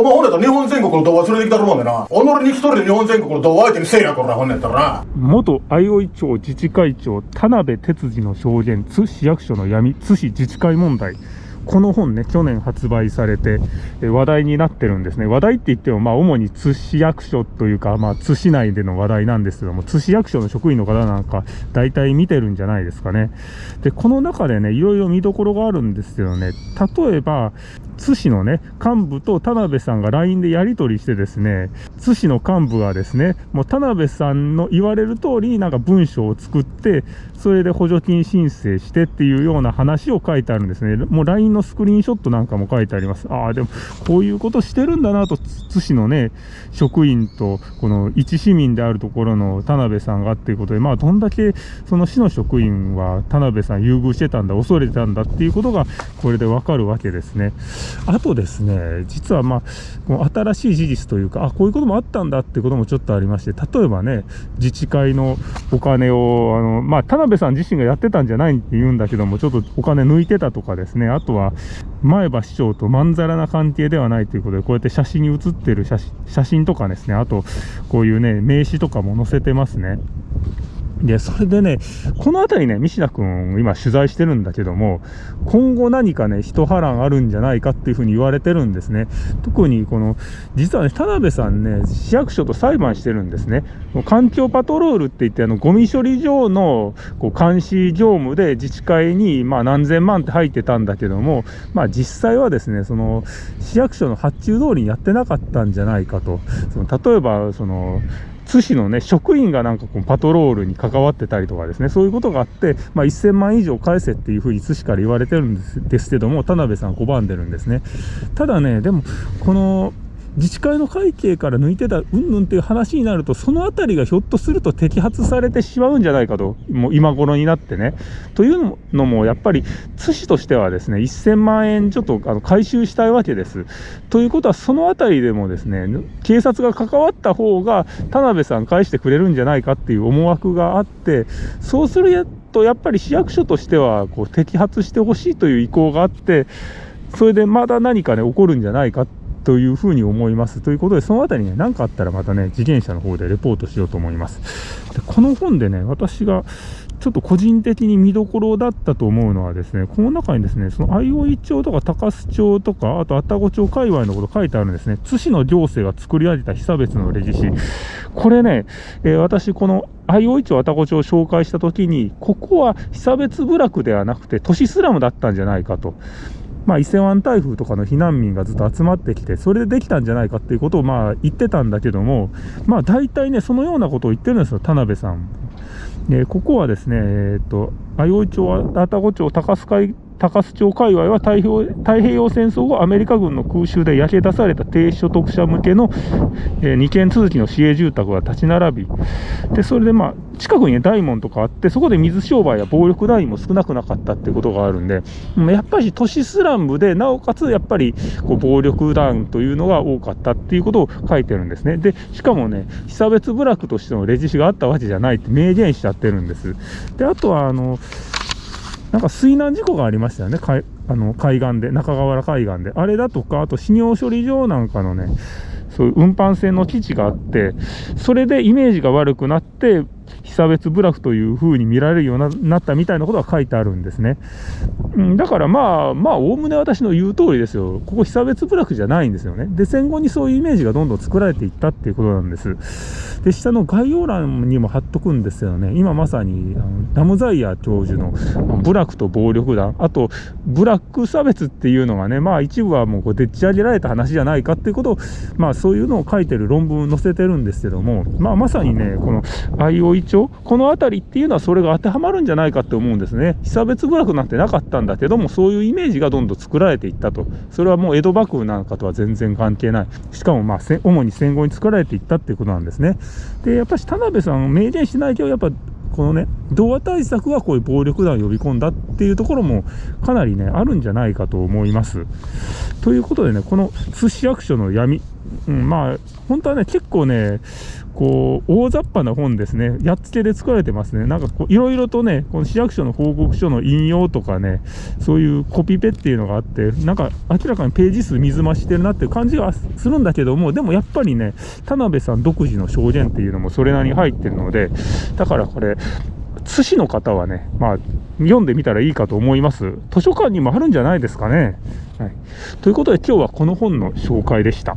お前ほんやったら日本全国の童話連れてきたるもんでな。己に一人で日本全国の童話相手にせえや、こら、ほんやったらな。元相生町自治会長田辺哲司の証言津市役所の闇津市自治会問題この本ね去年発売されて話題になってるんですね話題って言ってもまあ主に津市役所というかまあ津市内での話題なんですけども津市役所の職員の方なんか大体見てるんじゃないですかねでこの中でねいろいろ見どころがあるんですけどね例えば津市のね幹部と田辺さんが LINE でやり取りしてですね津市の幹部がですねもう田辺さんの言われる通りになんか文章を作ってそれで補助金申請してっていうような話を書いてあるんですね。もう LINE のスクリーンショットなんかも書いてあります。ああでもこういうことしてるんだなと津市のね職員とこの一市民であるところの田辺さんがっていうことでまあどんだけその市の職員は田辺さん優遇してたんだ恐れてたんだっていうことがこれでわかるわけですね。あとですね実はまあ新しい事実というかあこういうこともあったんだってこともちょっとありまして例えばね自治会のお金をあのまあ田辺さん自身がやってたんじゃないって言うんだけどもちょっとお金抜いてたとかですねあとは前橋市長とまんざらな関係ではないということでこうやって写真に写ってる写真写真とかですねあとこういうね名刺とかも載せてますね。で、それでね、この辺りね、西田君、今取材してるんだけども、今後何かね、一波乱あるんじゃないかっていうふうに言われてるんですね。特にこの、実はね、田辺さんね、市役所と裁判してるんですね。環境パトロールって言って、あの、ゴミ処理場のこう監視業務で自治会に、まあ、何千万って入ってたんだけども、まあ、実際はですね、その、市役所の発注通りにやってなかったんじゃないかと。その例えば、その、津市のね、職員がなんかこうパトロールに関わってたりとかですね、そういうことがあって、まあ、1000万以上返せっていうふうに津市から言われてるんですですけども、田辺さん拒んでるんですね。ただね、でも、この、自治会の会計から抜いてたうんぬんっていう話になるとその辺りがひょっとすると摘発されてしまうんじゃないかともう今頃になってね。というのもやっぱり津市としてはですね1000万円ちょっとあの回収したいわけです。ということはその辺りでもですね警察が関わった方が田辺さん返してくれるんじゃないかっていう思惑があってそうするとやっぱり市役所としてはこう摘発してほしいという意向があってそれでまだ何かね起こるんじゃないかってというふうに思います。ということで、そのあたりね、何かあったらまたね、自転車の方でレポートしようと思います。でこの本でね、私がちょっと個人的に見どころだったと思うのはですね、この中にですね、その相生町とか高須町とか、あと愛宕町界隈のこと書いてあるんですね。津市の行政が作り上げた被差別のレジ紙。これね、えー、私この相生町愛宕町を紹介したときに、ここは被差別部落ではなくて都市スラムだったんじゃないかと。まあ、伊勢湾台風とかの避難民がずっと集まってきて、それでできたんじゃないかっていうことをまあ言ってたんだけども、まあ大体ね、そのようなことを言ってるんですよ、田辺さん。でここはですね、えっ、と、相生町、愛宕町、高須海高須町界隈は太平太平洋戦争後アメリカ軍の空襲で焼け出された低所得者向けの、えー、2軒続きの市営住宅が立ち並びでそれでまあ近くに、ね、大門とかあってそこで水商売や暴力団員も少なくなかったっていうことがあるんでやっぱり都市スラムでなおかつやっぱりこう暴力団というのが多かったっていうことを書いてるんですね。でしかもね被差別部落としてのレジ紙があったわけじゃないって明言しちゃってるんです。であとはあのなんか水難事故がありましたよね、海あの海岸で、中川原海岸で。あれだとか、あと、死尿処理場なんかのね、そういう運搬船の基地があって、それでイメージが悪くなって、被差別部落という風に見られるようになったみたいなことが書いてあるんですね。だからまあ、まあ、おおむね私の言う通りですよ。ここ被差別部落じゃないんですよね。で、戦後にそういうイメージがどんどん作られていったっていうことなんです。で、下の概要欄にも貼っとくんですよね。今まさに、あのダムザイヤー教授の部落と暴力団、あと、ブラック差別っていうのがね、まあ一部はもうこうでっち上げられた話じゃないかっていうことを、まあそういうのを書いてる論文を載せてるんですけども、まあまさにね、この IOE 町、この辺りっていうのはそれが当てはまるんじゃないかって思うんですね。被差別部落なんてなかったんだけども、そういうイメージがどんどん作られていったと。それはもう江戸幕府なんかとは全然関係ない。しかもまあ、主に戦後に作られていったっていうことなんですね。で、やっぱし田辺さん、明言しないけど、やっぱこのね、童話対策はこういう暴力団を呼び込んだっていうところもかなりねあるんじゃないかと思います。ということでねこの津市役所の闇、うん、まあ本当はね結構ねこう大雑把な本ですね。やっつけで作られてますね。なんかこういろいろとねこの市役所の報告書の引用とかねそういうコピペっていうのがあってなんか明らかにページ数水増してるなっていう感じがするんだけどもでもやっぱりね田辺さん独自の証言っていうのもそれなりに入ってるのでだからこれ津市の方はね、まあ、読んでみたらいいかと思います。図書館にもあるんじゃないですかね。はい、ということで今日はこの本の紹介でした。